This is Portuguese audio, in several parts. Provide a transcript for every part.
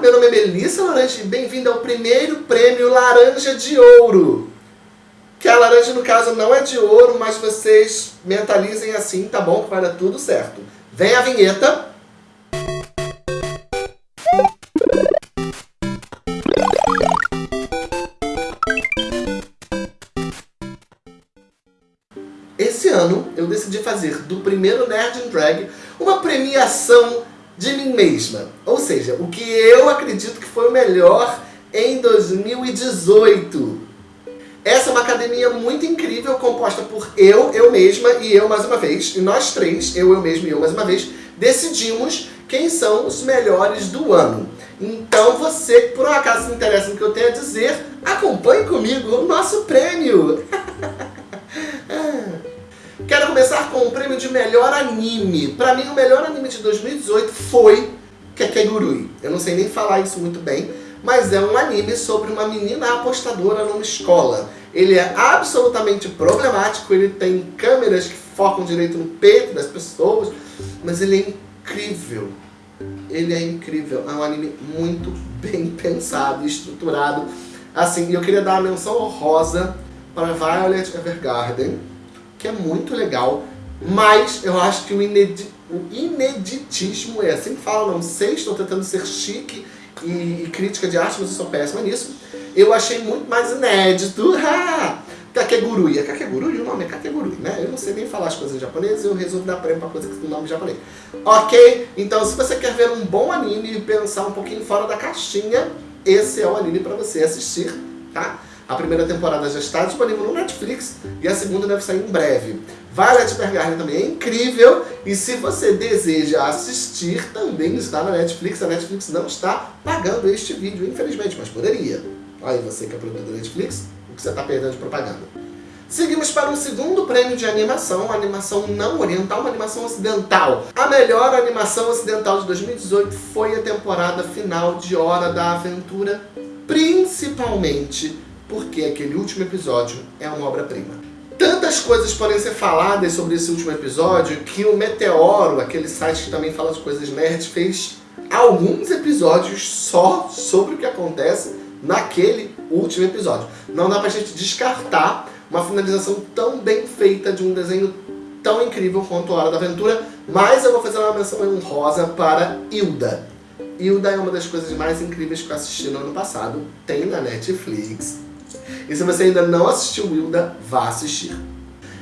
Meu nome é Melissa Laranja e bem-vindo ao primeiro prêmio Laranja de Ouro. Que a laranja, no caso, não é de ouro, mas vocês mentalizem assim, tá bom? Que vai dar tudo certo. Vem a vinheta. Esse ano eu decidi fazer do primeiro Nerd and Drag uma premiação de mim mesma. Ou seja, o que eu acredito que foi o melhor em 2018. Essa é uma academia muito incrível, composta por eu, eu mesma e eu mais uma vez. E nós três, eu, eu mesma e eu mais uma vez, decidimos quem são os melhores do ano. Então você por um acaso se interessa no que eu tenho a dizer, acompanhe comigo o nosso prêmio. Começar com o prêmio de melhor anime. Pra mim, o melhor anime de 2018 foi Kekegurui. Eu não sei nem falar isso muito bem, mas é um anime sobre uma menina apostadora numa escola. Ele é absolutamente problemático, ele tem câmeras que focam direito no peito das pessoas, mas ele é incrível. Ele é incrível, é um anime muito bem pensado, estruturado. Assim, eu queria dar uma menção honrosa para Violet Evergarden, que é muito legal, mas eu acho que o, o ineditismo é assim que fala, não sei, estou tentando ser chique e, e crítica de arte, mas eu sou péssima nisso. Eu achei muito mais inédito. Kakegurui. É Kakegurui? O nome é Kakegurui, né? Eu não sei nem falar as coisas em japonês, eu resolvo dar prêmio pra coisa que tem nome japonês. Ok? Então, se você quer ver um bom anime e pensar um pouquinho fora da caixinha, esse é o anime pra você assistir, tá? A primeira temporada já está disponível no Netflix e a segunda deve sair em breve. Violet Evergarden também é incrível e se você deseja assistir, também está na Netflix. A Netflix não está pagando este vídeo, infelizmente, mas poderia. Aí você que é produtor da Netflix, o que você está perdendo de propaganda. Seguimos para o segundo prêmio de animação, uma animação não oriental, uma animação ocidental. A melhor animação ocidental de 2018 foi a temporada final de Hora da Aventura, principalmente porque aquele último episódio é uma obra-prima. Tantas coisas podem ser faladas sobre esse último episódio que o Meteoro, aquele site que também fala de coisas nerds, fez alguns episódios só sobre o que acontece naquele último episódio. Não dá pra gente descartar uma finalização tão bem feita de um desenho tão incrível quanto Hora da Aventura, mas eu vou fazer uma menção honrosa para Hilda. Hilda é uma das coisas mais incríveis que eu assisti no ano passado, tem na Netflix, e se você ainda não assistiu Wilda, vá assistir.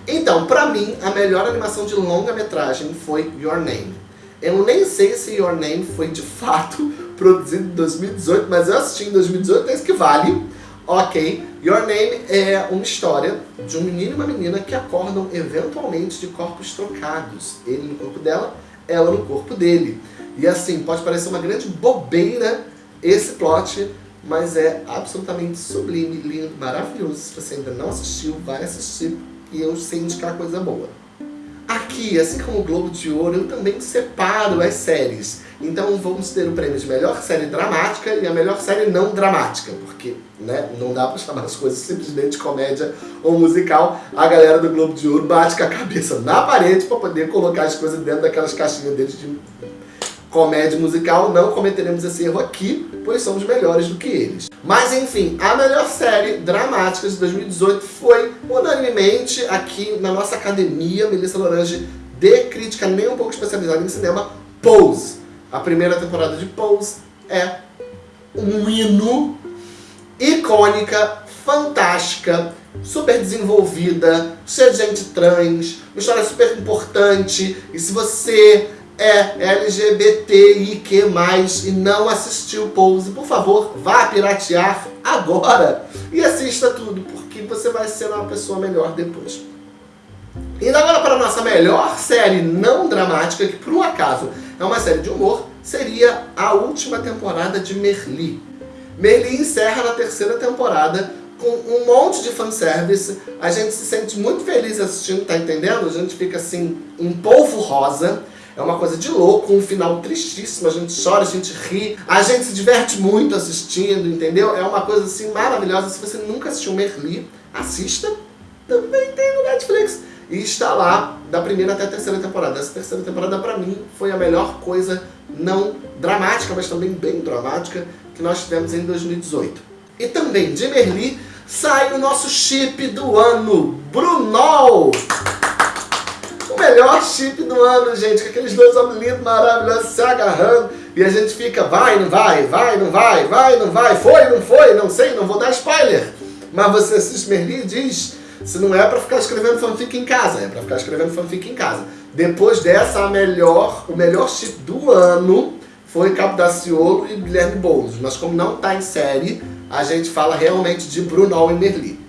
Então, pra mim, a melhor animação de longa-metragem foi Your Name. Eu nem sei se Your Name foi de fato produzido em 2018, mas eu assisti em 2018, é isso que vale. Ok, Your Name é uma história de um menino e uma menina que acordam eventualmente de corpos trocados. Ele no corpo dela, ela no corpo dele. E assim, pode parecer uma grande bobeira esse plot, mas é absolutamente sublime, lindo, maravilhoso. Se você ainda não assistiu, vai assistir e eu sei indicar coisa boa. Aqui, assim como o Globo de Ouro, eu também separo as séries. Então vamos ter o prêmio de melhor série dramática e a melhor série não dramática, porque né, não dá pra chamar as coisas simplesmente de comédia ou musical. A galera do Globo de Ouro bate com a cabeça na parede para poder colocar as coisas dentro daquelas caixinhas deles de comédia musical, não cometeremos esse erro aqui, pois somos melhores do que eles. Mas enfim, a melhor série dramática de 2018 foi unanimemente aqui na nossa academia, Melissa Lorange, de crítica nem um pouco especializada em cinema, Pose. A primeira temporada de Pose é um hino, icônica, fantástica, super desenvolvida, cheia de gente trans, uma história super importante, e se você é LGBTIQ+, e não assistiu Pose, por favor, vá piratear agora e assista tudo, porque você vai ser uma pessoa melhor depois. Indo agora para a nossa melhor série não dramática, que por um acaso é uma série de humor, seria a última temporada de Merli. Merli encerra na terceira temporada com um monte de fanservice, a gente se sente muito feliz assistindo, tá entendendo? A gente fica assim, em polvo rosa, é uma coisa de louco, um final tristíssimo, a gente chora, a gente ri, a gente se diverte muito assistindo, entendeu? É uma coisa assim maravilhosa. Se você nunca assistiu Merli, assista. Também tem no Netflix. E está lá da primeira até a terceira temporada. Essa terceira temporada, pra mim, foi a melhor coisa não dramática, mas também bem dramática, que nós tivemos em 2018. E também de Merli sai o nosso chip do ano, Brunol! Melhor chip do ano, gente, com aqueles dois homens lindos, maravilhosos, se agarrando, e a gente fica, vai, não vai, vai, não vai, vai, não vai, foi, não foi, não sei, não vou dar spoiler. Mas você assiste Merli e diz, se não é pra ficar escrevendo fanfic em casa, é pra ficar escrevendo fanfic em casa. Depois dessa, a melhor, o melhor chip do ano foi Cabo Daciolo e Guilherme Boulos. Mas como não está em série, a gente fala realmente de Brunol e Merli.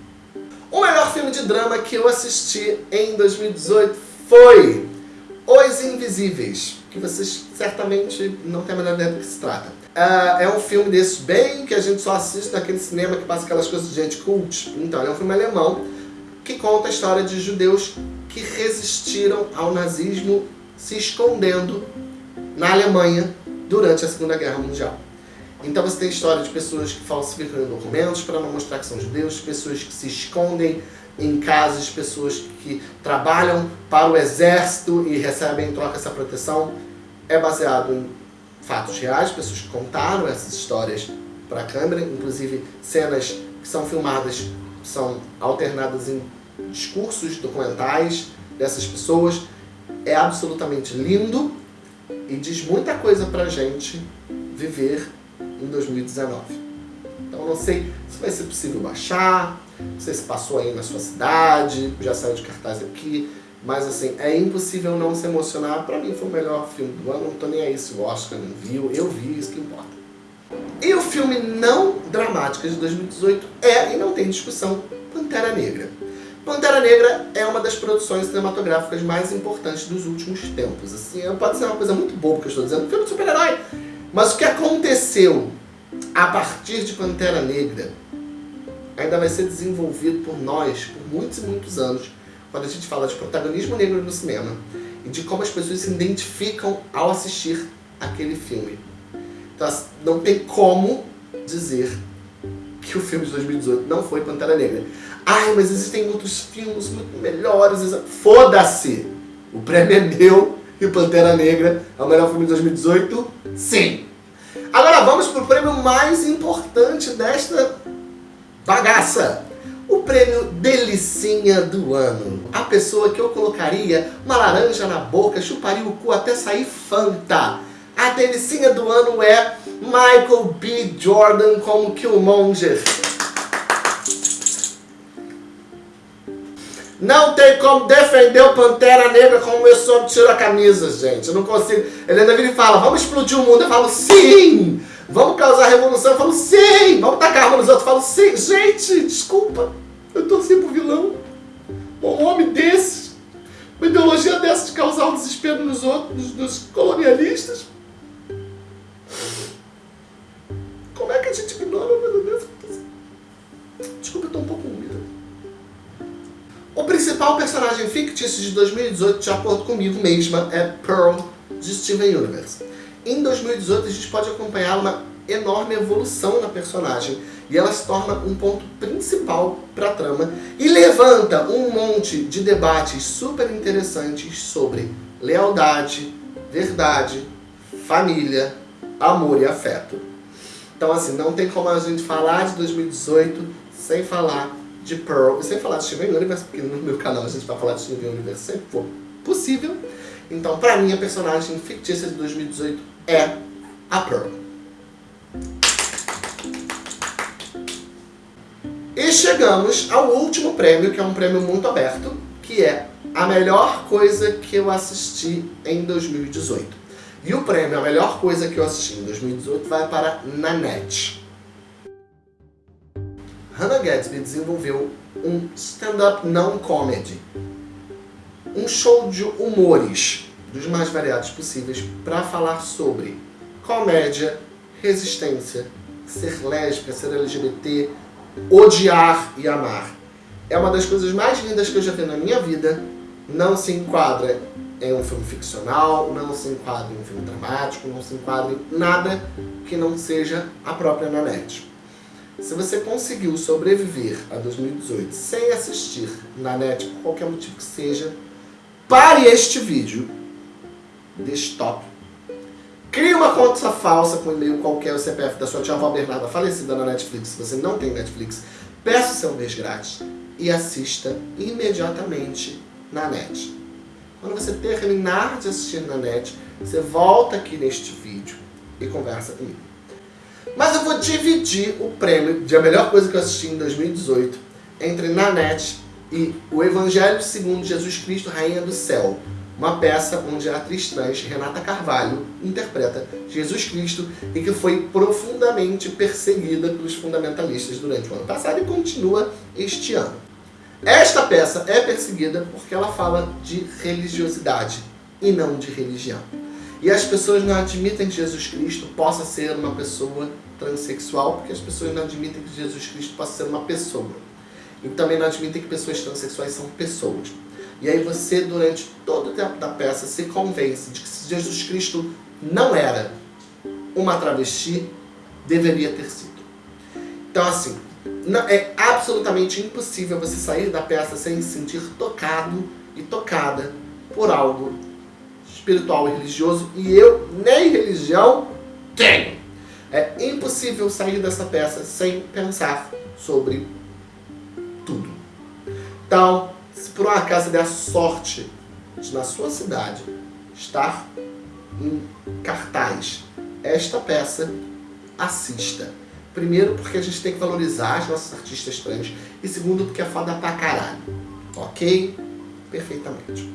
O melhor filme de drama que eu assisti em 2018 foi Os Invisíveis, que vocês certamente não têm a menor ideia do que se trata. Uh, é um filme desses bem que a gente só assiste naquele cinema que passa aquelas coisas de gente cult. Então, é um filme alemão que conta a história de judeus que resistiram ao nazismo se escondendo na Alemanha durante a Segunda Guerra Mundial. Então você tem história de pessoas que falsificam documentos para não mostrar que são judeus, pessoas que se escondem em casas, pessoas que trabalham para o exército e recebem em troca essa proteção. É baseado em fatos reais, pessoas que contaram essas histórias para a câmera, inclusive cenas que são filmadas, são alternadas em discursos documentais dessas pessoas. É absolutamente lindo e diz muita coisa pra gente viver em 2019. Então não sei se vai ser possível baixar, não sei se passou aí na sua cidade, já saiu de cartaz aqui, mas assim, é impossível não se emocionar. Pra mim foi o melhor filme do ano, não tô nem aí se o Oscar não viu, eu vi, isso que importa. E o filme não dramático de 2018 é, e não tem discussão, Pantera Negra. Pantera Negra é uma das produções cinematográficas mais importantes dos últimos tempos. Assim, pode ser uma coisa muito boba que eu estou dizendo, filme de super-herói. Mas o que aconteceu a partir de Pantera Negra ainda vai ser desenvolvido por nós por muitos e muitos anos, quando a gente fala de protagonismo negro no cinema e de como as pessoas se identificam ao assistir aquele filme. Então, assim, não tem como dizer que o filme de 2018 não foi Pantera Negra. Ai, mas existem outros filmes muito melhores. Foda-se! O prêmio é meu e Pantera Negra é o melhor filme de 2018? Sim! Agora vamos para o prêmio mais importante desta bagaça. O prêmio Delicinha do Ano. A pessoa que eu colocaria uma laranja na boca, chuparia o cu até sair Fanta. A delicinha do ano é Michael B. Jordan como Killmonger. Não tem como defender o Pantera Negra como eu sou tiro a camisa, gente. Eu não consigo. Ele ainda vira e fala, vamos explodir o mundo. Eu falo, sim! Vamos causar revolução. Eu falo, sim! Vamos tacar arma nos outros. Eu falo, sim! Gente, desculpa. Eu torci pro vilão. Um homem desse. Uma ideologia dessa de causar um desespero nos outros, nos colonialistas. Fictício de 2018, de acordo comigo mesma, é Pearl, de Steven Universe. Em 2018 a gente pode acompanhar uma enorme evolução na personagem e ela se torna um ponto principal para a trama e levanta um monte de debates super interessantes sobre lealdade, verdade, família, amor e afeto. Então assim, não tem como a gente falar de 2018 sem falar de Pearl, e sem falar de Steven Universe, porque no meu canal a gente vai falar de Steven Universe sempre for possível. Então, pra mim, a personagem fictícia de 2018 é a Pearl. E chegamos ao último prêmio, que é um prêmio muito aberto, que é a melhor coisa que eu assisti em 2018. E o prêmio, a melhor coisa que eu assisti em 2018, vai para Nanette. Hannah Gadsby desenvolveu um stand-up não comedy, um show de humores dos mais variados possíveis para falar sobre comédia, resistência, ser lésbica, ser LGBT, odiar e amar. É uma das coisas mais lindas que eu já vi na minha vida. Não se enquadra em um filme ficcional, não se enquadra em um filme dramático, não se enquadra em nada que não seja a própria Nanette. Se você conseguiu sobreviver a 2018 sem assistir na net, por qualquer motivo que seja, pare este vídeo, dê Crie uma conta falsa com e-mail qualquer, o CPF da sua tia avó Bernarda falecida na Netflix, se você não tem Netflix, peça o seu mês grátis e assista imediatamente na net. Quando você terminar de assistir na net, você volta aqui neste vídeo e conversa comigo. Eu vou dividir o prêmio de a melhor coisa que eu assisti em 2018 entre na net e o Evangelho segundo Jesus Cristo, Rainha do Céu, uma peça onde a atriz trans Renata Carvalho interpreta Jesus Cristo e que foi profundamente perseguida pelos fundamentalistas durante o ano passado e continua este ano. Esta peça é perseguida porque ela fala de religiosidade e não de religião. E as pessoas não admitem que Jesus Cristo possa ser uma pessoa transexual, porque as pessoas não admitem que Jesus Cristo possa ser uma pessoa. E também não admitem que pessoas transexuais são pessoas. E aí você, durante todo o tempo da peça, se convence de que se Jesus Cristo não era uma travesti, deveria ter sido. Então assim, é absolutamente impossível você sair da peça sem se sentir tocado e tocada por algo espiritual e religioso, e eu nem religião tenho. É impossível sair dessa peça sem pensar sobre tudo. Então, se por um acaso der sorte de na sua cidade estar em cartaz esta peça, assista. Primeiro, porque a gente tem que valorizar as nossas artistas trans. E segundo, porque é foda pra caralho. Ok? Perfeitamente.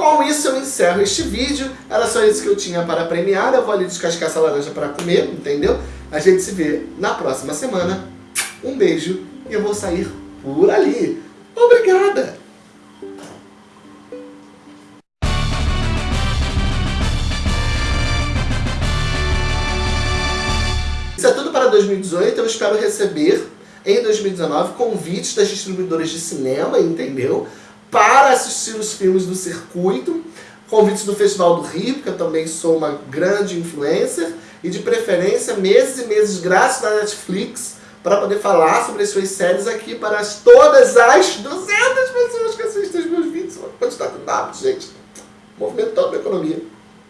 Com isso eu encerro este vídeo. Era só isso que eu tinha para premiar. Eu vou ali descascar essa laranja para comer, entendeu? A gente se vê na próxima semana. Um beijo e eu vou sair por ali. Obrigada! Isso é tudo para 2018, eu espero receber em 2019 convites das distribuidoras de cinema, entendeu? Para assistir os filmes do circuito, convites do Festival do Rio, porque eu também sou uma grande influencer, e de preferência meses e meses grátis na Netflix, para poder falar sobre as suas séries aqui para as, todas as 200 pessoas que assistem os meus vídeos. Uma quantidade de dados, gente. Movimentando a economia.